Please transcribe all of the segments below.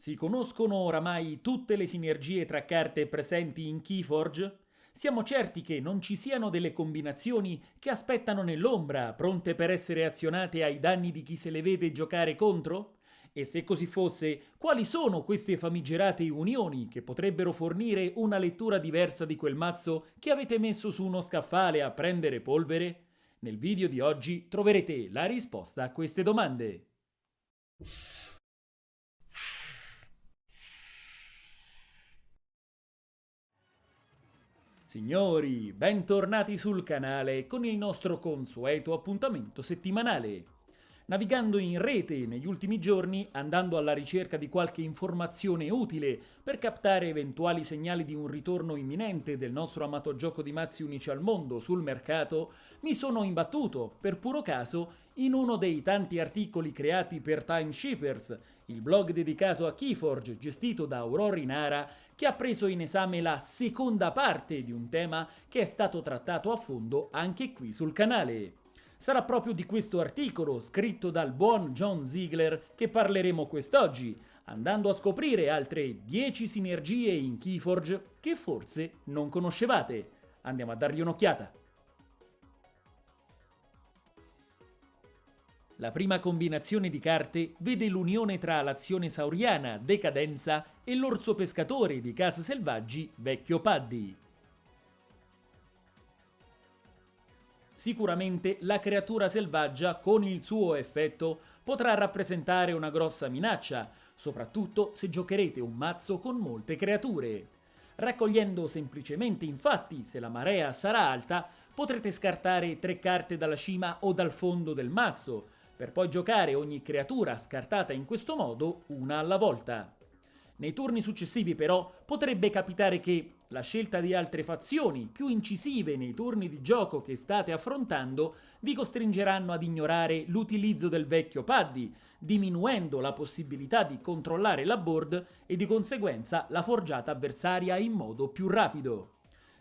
Si conoscono oramai tutte le sinergie tra carte presenti in Keyforge? Siamo certi che non ci siano delle combinazioni che aspettano nell'ombra, pronte per essere azionate ai danni di chi se le vede giocare contro? E se così fosse, quali sono queste famigerate unioni che potrebbero fornire una lettura diversa di quel mazzo che avete messo su uno scaffale a prendere polvere? Nel video di oggi troverete la risposta a queste domande. Signori, bentornati sul canale con il nostro consueto appuntamento settimanale. Navigando in rete negli ultimi giorni, andando alla ricerca di qualche informazione utile per captare eventuali segnali di un ritorno imminente del nostro amato gioco di mazzi unici al mondo sul mercato, mi sono imbattuto, per puro caso, in uno dei tanti articoli creati per Timeshippers, il blog dedicato a Keyforge gestito da Aurora Inara che ha preso in esame la seconda parte di un tema che è stato trattato a fondo anche qui sul canale. Sarà proprio di questo articolo, scritto dal buon John Ziegler, che parleremo quest'oggi, andando a scoprire altre 10 sinergie in Keyforge che forse non conoscevate. Andiamo a dargli un'occhiata. La prima combinazione di carte vede l'unione tra l'azione sauriana Decadenza e l'orso pescatore di Casa Selvaggi Vecchio Paddy. Sicuramente la creatura selvaggia con il suo effetto potrà rappresentare una grossa minaccia, soprattutto se giocherete un mazzo con molte creature. Raccogliendo semplicemente infatti, se la marea sarà alta, potrete scartare tre carte dalla cima o dal fondo del mazzo, per poi giocare ogni creatura scartata in questo modo una alla volta. Nei turni successivi però potrebbe capitare che la scelta di altre fazioni più incisive nei turni di gioco che state affrontando vi costringeranno ad ignorare l'utilizzo del vecchio paddy, diminuendo la possibilità di controllare la board e di conseguenza la forgiata avversaria in modo più rapido.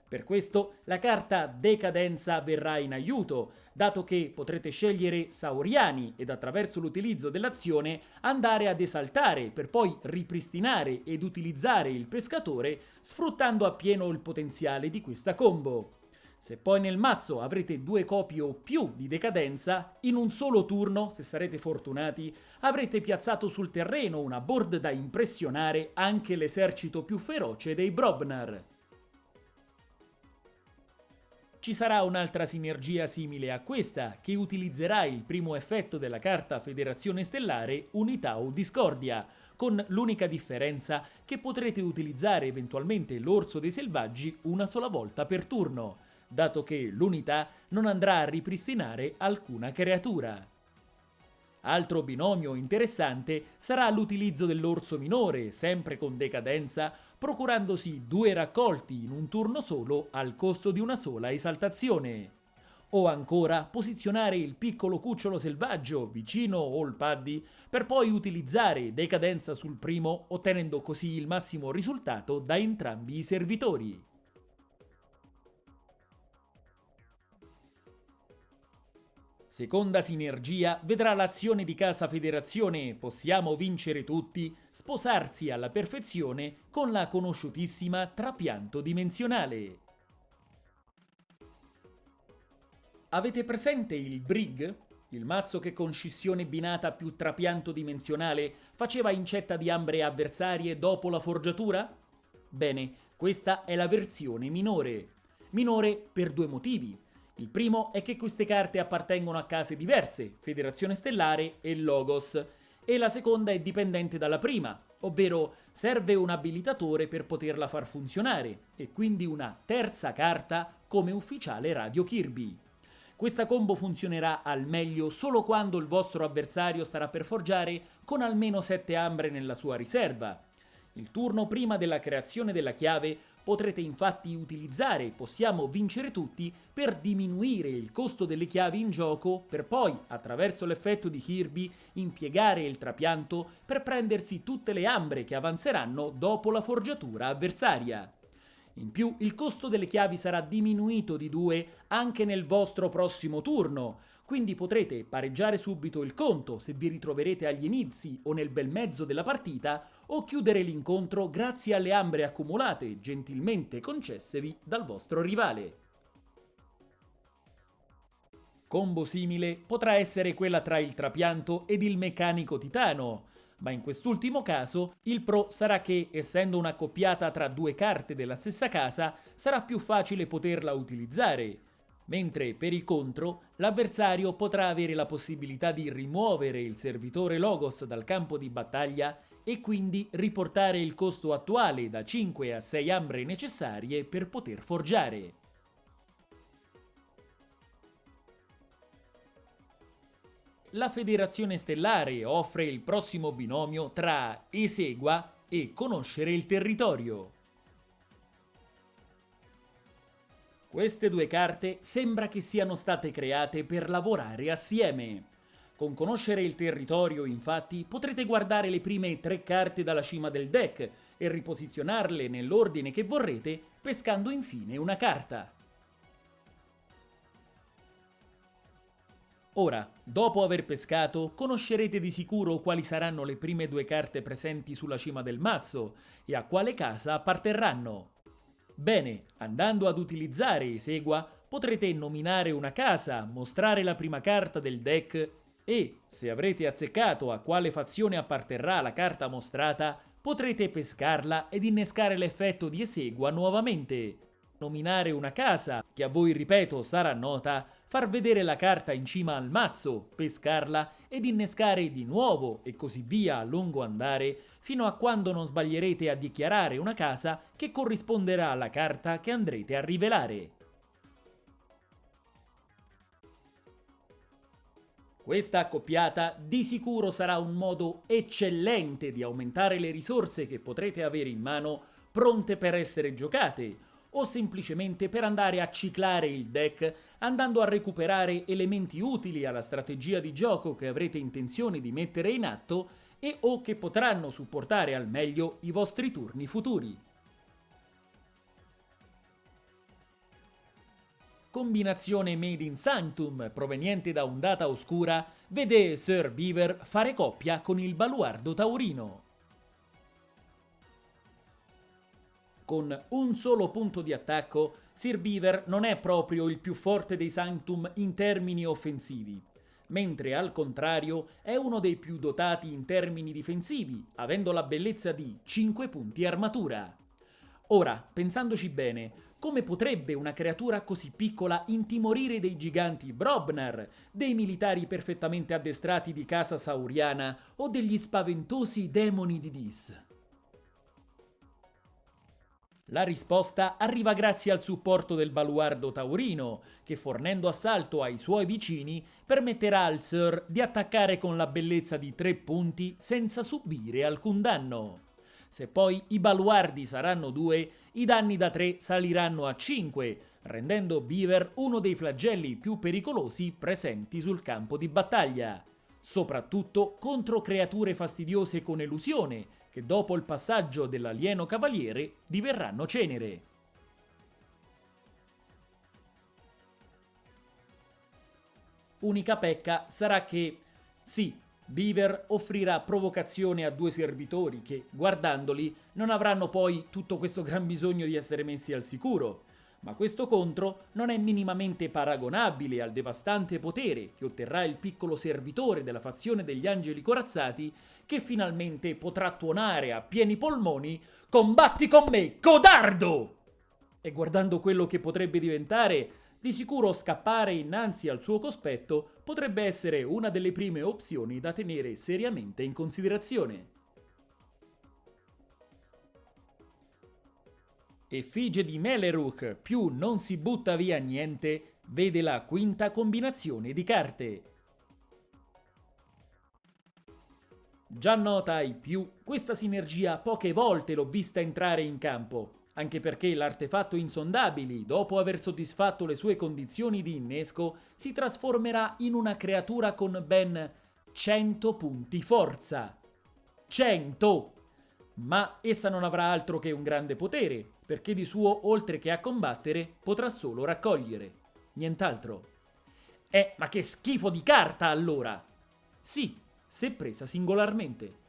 Per questo la carta Decadenza verrà in aiuto, dato che potrete scegliere Sauriani ed attraverso l'utilizzo dell'azione andare ad esaltare per poi ripristinare ed utilizzare il pescatore sfruttando appieno il potenziale di questa combo. Se poi nel mazzo avrete due copie o più di decadenza, in un solo turno, se sarete fortunati, avrete piazzato sul terreno una board da impressionare anche l'esercito più feroce dei Brobnar. Ci sarà un'altra sinergia simile a questa, che utilizzerà il primo effetto della carta Federazione Stellare Unità o Discordia, con l'unica differenza che potrete utilizzare eventualmente l'Orso dei Selvaggi una sola volta per turno, dato che l'unità non andrà a ripristinare alcuna creatura. Altro binomio interessante sarà l'utilizzo dell'orso minore, sempre con decadenza, procurandosi due raccolti in un turno solo al costo di una sola esaltazione. O ancora posizionare il piccolo cucciolo selvaggio vicino All Paddy per poi utilizzare decadenza sul primo ottenendo così il massimo risultato da entrambi i servitori. Seconda sinergia vedrà l'azione di Casa Federazione Possiamo vincere tutti sposarsi alla perfezione con la conosciutissima Trapianto Dimensionale. Avete presente il Brig? Il mazzo che con scissione binata più trapianto dimensionale faceva incetta di ambre avversarie dopo la forgiatura? Bene, questa è la versione minore. Minore per due motivi. Il primo è che queste carte appartengono a case diverse, Federazione Stellare e Logos, e la seconda è dipendente dalla prima, ovvero serve un abilitatore per poterla far funzionare, e quindi una terza carta come ufficiale Radio Kirby. Questa combo funzionerà al meglio solo quando il vostro avversario starà per forgiare con almeno 7 ambre nella sua riserva. Il turno prima della creazione della chiave Potrete infatti utilizzare Possiamo vincere tutti per diminuire il costo delle chiavi in gioco per poi, attraverso l'effetto di Kirby, impiegare il trapianto per prendersi tutte le ambre che avanzeranno dopo la forgiatura avversaria. In più il costo delle chiavi sarà diminuito di 2 anche nel vostro prossimo turno, quindi potrete pareggiare subito il conto se vi ritroverete agli inizi o nel bel mezzo della partita o chiudere l'incontro grazie alle ambre accumulate gentilmente concessevi dal vostro rivale. Combo simile potrà essere quella tra il trapianto ed il meccanico titano, ma in quest'ultimo caso il pro sarà che, essendo un'accoppiata tra due carte della stessa casa, sarà più facile poterla utilizzare, mentre per il contro l'avversario potrà avere la possibilità di rimuovere il servitore Logos dal campo di battaglia e quindi riportare il costo attuale da 5 a 6 ambre necessarie per poter forgiare. La Federazione Stellare offre il prossimo binomio tra Esegua e Conoscere il territorio. Queste due carte sembra che siano state create per lavorare assieme. Con conoscere il territorio, infatti, potrete guardare le prime tre carte dalla cima del deck e riposizionarle nell'ordine che vorrete, pescando infine una carta. Ora, dopo aver pescato, conoscerete di sicuro quali saranno le prime due carte presenti sulla cima del mazzo e a quale casa apparterranno. Bene, andando ad utilizzare Esegua potrete nominare una casa, mostrare la prima carta del deck e, se avrete azzeccato a quale fazione apparterrà la carta mostrata, potrete pescarla ed innescare l'effetto di Esegua nuovamente. Nominare una casa, che a voi ripeto sarà nota, far vedere la carta in cima al mazzo, pescarla ed innescare di nuovo e così via a lungo andare fino a quando non sbaglierete a dichiarare una casa che corrisponderà alla carta che andrete a rivelare. Questa accoppiata di sicuro sarà un modo eccellente di aumentare le risorse che potrete avere in mano pronte per essere giocate, o semplicemente per andare a ciclare il deck andando a recuperare elementi utili alla strategia di gioco che avrete intenzione di mettere in atto e o che potranno supportare al meglio i vostri turni futuri. Combinazione Made in Sanctum proveniente da un data oscura vede Sir Beaver fare coppia con il baluardo taurino. Con un solo punto di attacco, Sir Beaver non è proprio il più forte dei Sanctum in termini offensivi, mentre al contrario è uno dei più dotati in termini difensivi, avendo la bellezza di 5 punti armatura. Ora, pensandoci bene, come potrebbe una creatura così piccola intimorire dei giganti Brobnar, dei militari perfettamente addestrati di casa sauriana o degli spaventosi demoni di Dis? La risposta arriva grazie al supporto del baluardo taurino, che fornendo assalto ai suoi vicini permetterà al Sir di attaccare con la bellezza di tre punti senza subire alcun danno. Se poi i baluardi saranno due, i danni da 3 saliranno a 5, rendendo Beaver uno dei flagelli più pericolosi presenti sul campo di battaglia, soprattutto contro creature fastidiose con elusione, che dopo il passaggio dell'alieno cavaliere diverranno cenere. Unica pecca sarà che, sì, Beaver offrirà provocazione a due servitori che, guardandoli, non avranno poi tutto questo gran bisogno di essere messi al sicuro, ma questo contro non è minimamente paragonabile al devastante potere che otterrà il piccolo servitore della fazione degli angeli corazzati che finalmente potrà tuonare a pieni polmoni Combatti con me, codardo! E guardando quello che potrebbe diventare, di sicuro scappare innanzi al suo cospetto potrebbe essere una delle prime opzioni da tenere seriamente in considerazione. Effigie di Meleruk più non si butta via niente vede la quinta combinazione di carte. Già nota ai più, questa sinergia poche volte l'ho vista entrare in campo, anche perché l'artefatto insondabili, dopo aver soddisfatto le sue condizioni di innesco, si trasformerà in una creatura con ben 100 punti forza. 100! Ma essa non avrà altro che un grande potere, perché di suo, oltre che a combattere, potrà solo raccogliere. Nient'altro. Eh, ma che schifo di carta allora! Sì, se presa singolarmente.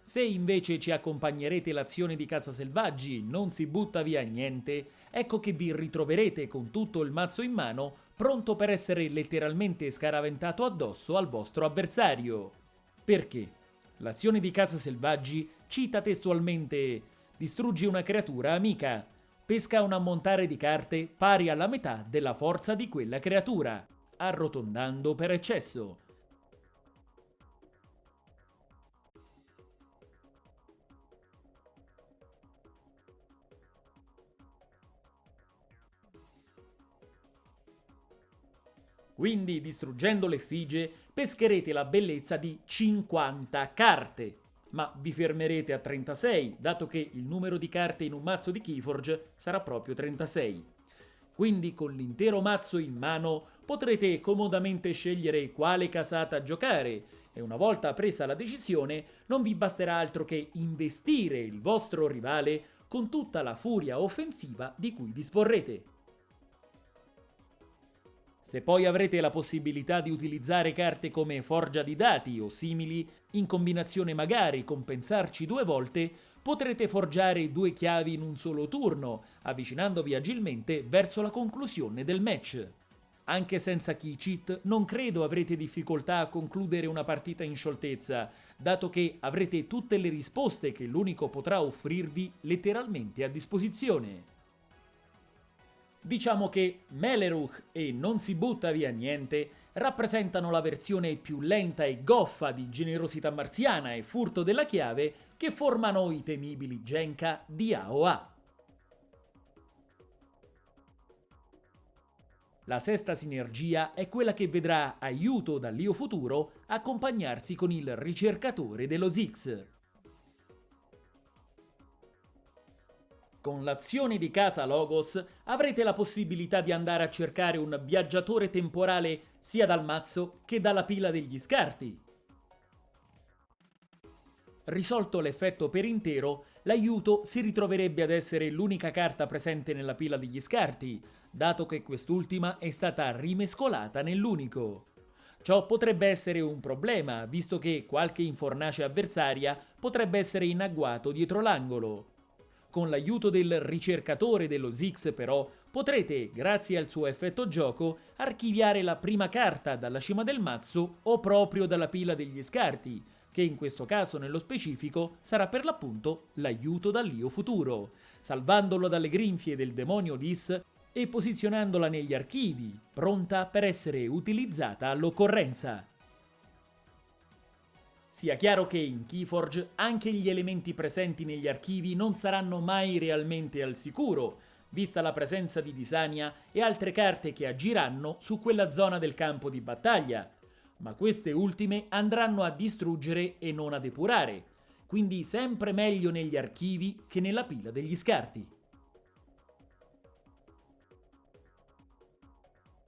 Se invece ci accompagnerete l'azione di Casa Selvaggi, non si butta via niente, ecco che vi ritroverete con tutto il mazzo in mano, pronto per essere letteralmente scaraventato addosso al vostro avversario. Perché? L'azione di Casa Selvaggi cita testualmente distruggi una creatura amica, pesca un ammontare di carte pari alla metà della forza di quella creatura, arrotondando per eccesso. Quindi, distruggendo l'effigie, pescherete la bellezza di 50 carte. Ma vi fermerete a 36, dato che il numero di carte in un mazzo di Keyforge sarà proprio 36. Quindi con l'intero mazzo in mano potrete comodamente scegliere quale casata giocare e una volta presa la decisione non vi basterà altro che investire il vostro rivale con tutta la furia offensiva di cui disporrete. Se poi avrete la possibilità di utilizzare carte come forgia di dati o simili, in combinazione magari con pensarci due volte, potrete forgiare due chiavi in un solo turno, avvicinandovi agilmente verso la conclusione del match. Anche senza key cheat non credo avrete difficoltà a concludere una partita in scioltezza, dato che avrete tutte le risposte che l'unico potrà offrirvi letteralmente a disposizione. Diciamo che Meleruch e Non si butta via niente rappresentano la versione più lenta e goffa di generosità marziana e furto della chiave che formano i temibili Genka di AOA. La sesta sinergia è quella che vedrà aiuto dall'Io Futuro accompagnarsi con il ricercatore dello Zix. Con l'azione di casa Logos avrete la possibilità di andare a cercare un viaggiatore temporale sia dal mazzo che dalla pila degli scarti. Risolto l'effetto per intero, l'aiuto si ritroverebbe ad essere l'unica carta presente nella pila degli scarti, dato che quest'ultima è stata rimescolata nell'unico. Ciò potrebbe essere un problema, visto che qualche infornace avversaria potrebbe essere in agguato dietro l'angolo. Con l'aiuto del ricercatore dello Zix però potrete, grazie al suo effetto gioco, archiviare la prima carta dalla cima del mazzo o proprio dalla pila degli scarti, che in questo caso nello specifico sarà per l'appunto l'aiuto dall'io futuro, salvandolo dalle grinfie del demonio Lis e posizionandola negli archivi, pronta per essere utilizzata all'occorrenza. Sia chiaro che in Keyforge anche gli elementi presenti negli archivi non saranno mai realmente al sicuro, vista la presenza di Disania e altre carte che agiranno su quella zona del campo di battaglia, ma queste ultime andranno a distruggere e non a depurare, quindi sempre meglio negli archivi che nella pila degli scarti.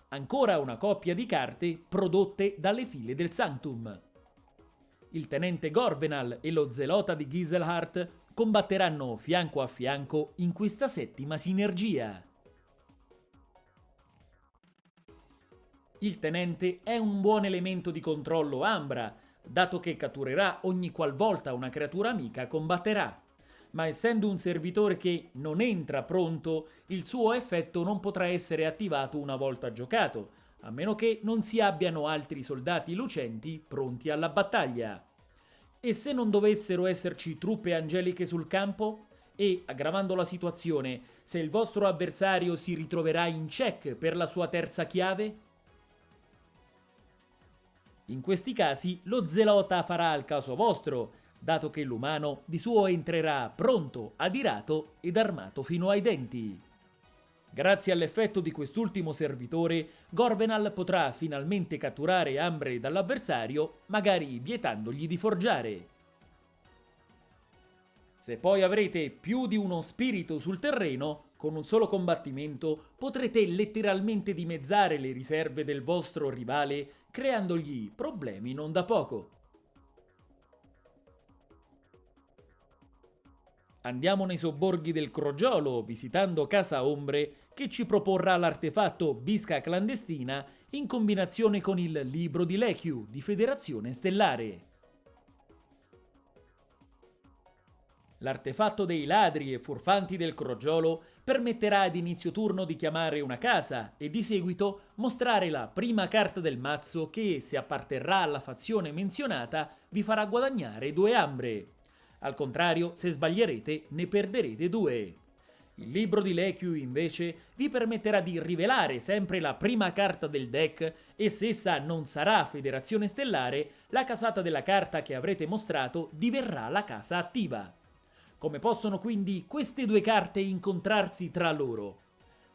Ancora una coppia di carte prodotte dalle file del Sanctum il tenente Gorvenal e lo zelota di Giselhart combatteranno fianco a fianco in questa settima sinergia. Il tenente è un buon elemento di controllo Ambra, dato che catturerà ogni qualvolta una creatura amica combatterà. Ma essendo un servitore che non entra pronto, il suo effetto non potrà essere attivato una volta giocato, a meno che non si abbiano altri soldati lucenti pronti alla battaglia. E se non dovessero esserci truppe angeliche sul campo? E, aggravando la situazione, se il vostro avversario si ritroverà in check per la sua terza chiave? In questi casi lo zelota farà al caso vostro, dato che l'umano di suo entrerà pronto, adirato ed armato fino ai denti. Grazie all'effetto di quest'ultimo servitore, Gorvenal potrà finalmente catturare Ambre dall'avversario, magari vietandogli di forgiare. Se poi avrete più di uno spirito sul terreno, con un solo combattimento potrete letteralmente dimezzare le riserve del vostro rivale, creandogli problemi non da poco. Andiamo nei sobborghi del Crogiolo, visitando Casa Ombre, che ci proporrà l'artefatto Bisca clandestina in combinazione con il libro di Lechiu di Federazione Stellare. L'artefatto dei ladri e furfanti del crogiolo permetterà ad inizio turno di chiamare una casa e di seguito mostrare la prima carta del mazzo che, se apparterrà alla fazione menzionata, vi farà guadagnare due ambre. Al contrario, se sbaglierete, ne perderete due. Il libro di Lechiu invece vi permetterà di rivelare sempre la prima carta del deck e se essa non sarà Federazione Stellare, la casata della carta che avrete mostrato diverrà la casa attiva. Come possono quindi queste due carte incontrarsi tra loro?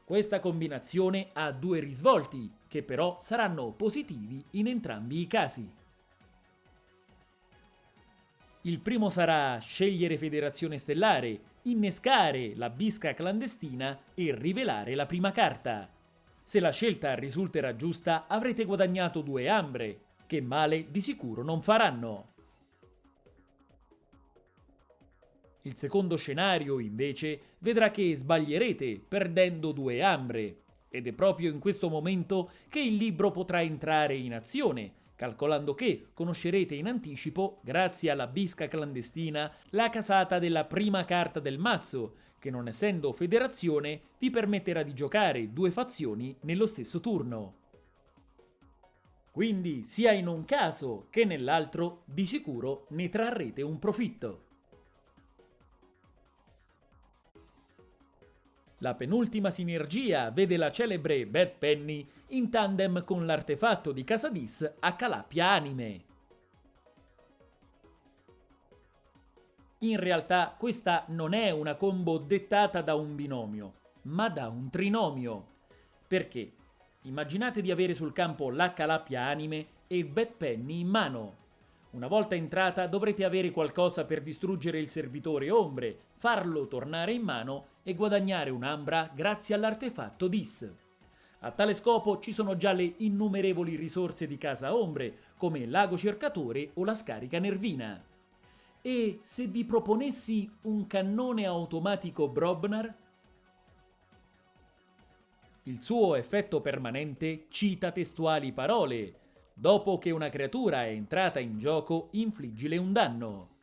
Questa combinazione ha due risvolti, che però saranno positivi in entrambi i casi. Il primo sarà scegliere Federazione Stellare, innescare la bisca clandestina e rivelare la prima carta. Se la scelta risulterà giusta avrete guadagnato due ambre, che male di sicuro non faranno. Il secondo scenario, invece, vedrà che sbaglierete perdendo due ambre. Ed è proprio in questo momento che il libro potrà entrare in azione, calcolando che conoscerete in anticipo, grazie alla bisca clandestina, la casata della prima carta del mazzo, che non essendo federazione vi permetterà di giocare due fazioni nello stesso turno. Quindi sia in un caso che nell'altro di sicuro ne trarrete un profitto. La penultima sinergia vede la celebre Bad Penny in tandem con l'artefatto di Casadis a Calapia Anime. In realtà questa non è una combo dettata da un binomio, ma da un trinomio. Perché? Immaginate di avere sul campo la Calapia Anime e Bad Penny in mano. Una volta entrata dovrete avere qualcosa per distruggere il servitore ombre, farlo tornare in mano e guadagnare un'ambra grazie all'artefatto DIS. A tale scopo ci sono già le innumerevoli risorse di Casa Ombre, come l'ago cercatore o la scarica nervina. E se vi proponessi un cannone automatico Brobnar? Il suo effetto permanente cita testuali parole, Dopo che una creatura è entrata in gioco, infliggile un danno.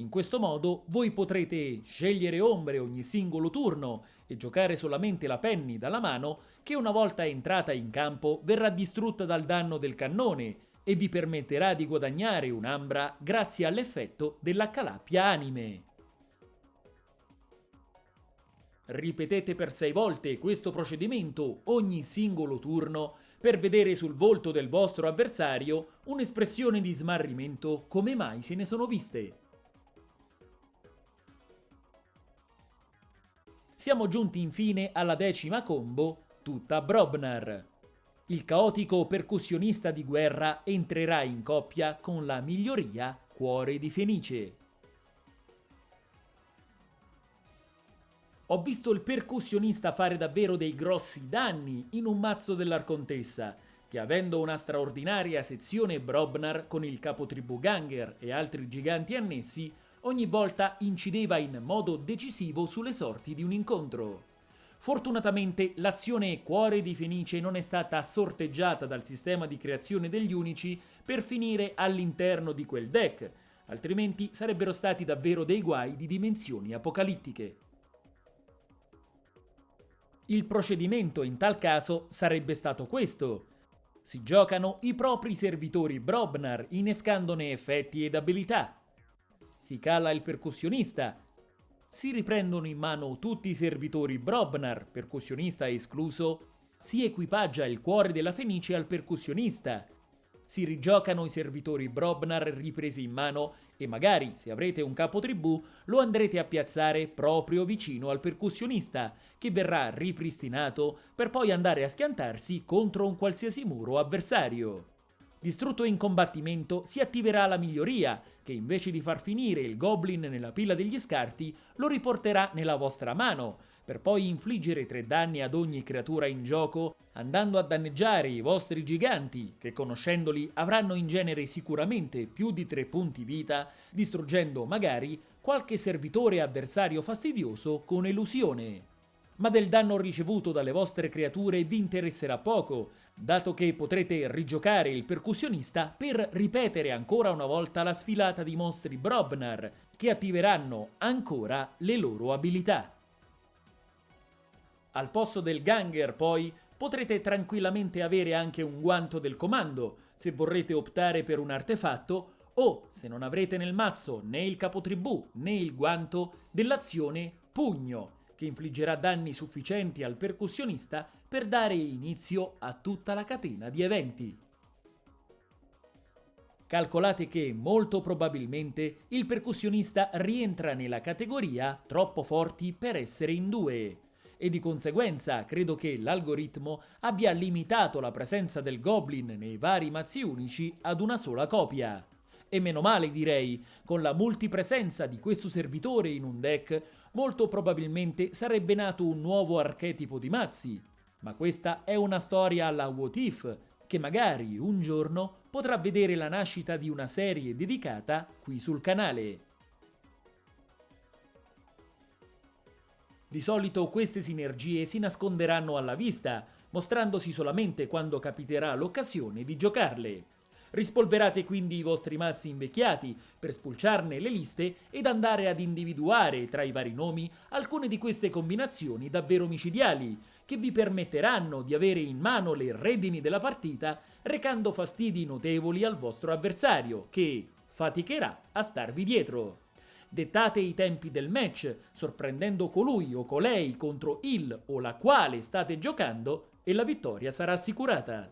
In questo modo voi potrete scegliere ombre ogni singolo turno e giocare solamente la penny dalla mano che una volta entrata in campo verrà distrutta dal danno del cannone e vi permetterà di guadagnare un'ambra grazie all'effetto della calappia anime. Ripetete per 6 volte questo procedimento ogni singolo turno per vedere sul volto del vostro avversario un'espressione di smarrimento come mai se ne sono viste. Siamo giunti infine alla decima combo, tutta Brobnar. Il caotico percussionista di guerra entrerà in coppia con la miglioria Cuore di Fenice. Ho visto il percussionista fare davvero dei grossi danni in un mazzo dell'Arcontessa, che avendo una straordinaria sezione Brobnar con il capotribù Ganger e altri giganti annessi, ogni volta incideva in modo decisivo sulle sorti di un incontro. Fortunatamente l'azione Cuore di Fenice non è stata sorteggiata dal sistema di creazione degli unici per finire all'interno di quel deck, altrimenti sarebbero stati davvero dei guai di dimensioni apocalittiche. Il procedimento in tal caso sarebbe stato questo. Si giocano i propri servitori Brobnar innescandone effetti ed abilità. Si cala il percussionista. Si riprendono in mano tutti i servitori Brobnar, percussionista escluso. Si equipaggia il cuore della Fenice al percussionista. Si rigiocano i servitori Brobnar ripresi in mano e magari, se avrete un capo tribù, lo andrete a piazzare proprio vicino al percussionista, che verrà ripristinato per poi andare a schiantarsi contro un qualsiasi muro avversario. Distrutto in combattimento si attiverà la miglioria, che invece di far finire il goblin nella pila degli scarti, lo riporterà nella vostra mano, per poi infliggere 3 danni ad ogni creatura in gioco, andando a danneggiare i vostri giganti, che conoscendoli avranno in genere sicuramente più di 3 punti vita, distruggendo magari qualche servitore avversario fastidioso con elusione. ma del danno ricevuto dalle vostre creature vi interesserà poco, dato che potrete rigiocare il percussionista per ripetere ancora una volta la sfilata di mostri Brobnar, che attiveranno ancora le loro abilità. Al posto del Ganger, poi, potrete tranquillamente avere anche un guanto del comando, se vorrete optare per un artefatto, o, se non avrete nel mazzo né il capotribù né il guanto, dell'azione Pugno, che infliggerà danni sufficienti al percussionista per dare inizio a tutta la catena di eventi. Calcolate che molto probabilmente il percussionista rientra nella categoria troppo forti per essere in due e di conseguenza credo che l'algoritmo abbia limitato la presenza del goblin nei vari mazzi unici ad una sola copia. E meno male direi, con la multipresenza di questo servitore in un deck, molto probabilmente sarebbe nato un nuovo archetipo di mazzi. Ma questa è una storia alla What If, che magari un giorno potrà vedere la nascita di una serie dedicata qui sul canale. Di solito queste sinergie si nasconderanno alla vista, mostrandosi solamente quando capiterà l'occasione di giocarle. Rispolverate quindi i vostri mazzi invecchiati per spulciarne le liste ed andare ad individuare tra i vari nomi alcune di queste combinazioni davvero micidiali, che vi permetteranno di avere in mano le redini della partita recando fastidi notevoli al vostro avversario, che faticherà a starvi dietro. Dettate i tempi del match, sorprendendo colui o colei contro il o la quale state giocando e la vittoria sarà assicurata.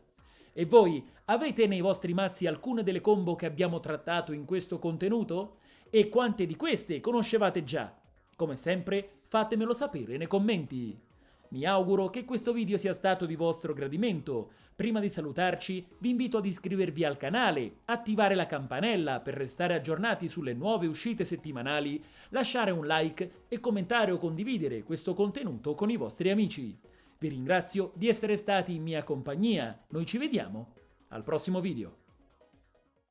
E voi avete nei vostri mazzi alcune delle combo che abbiamo trattato in questo contenuto? E quante di queste conoscevate già? Come sempre fatemelo sapere nei commenti. Mi auguro che questo video sia stato di vostro gradimento. Prima di salutarci vi invito ad iscrivervi al canale, attivare la campanella per restare aggiornati sulle nuove uscite settimanali, lasciare un like e commentare o condividere questo contenuto con i vostri amici. Vi ringrazio di essere stati in mia compagnia, noi ci vediamo al prossimo video.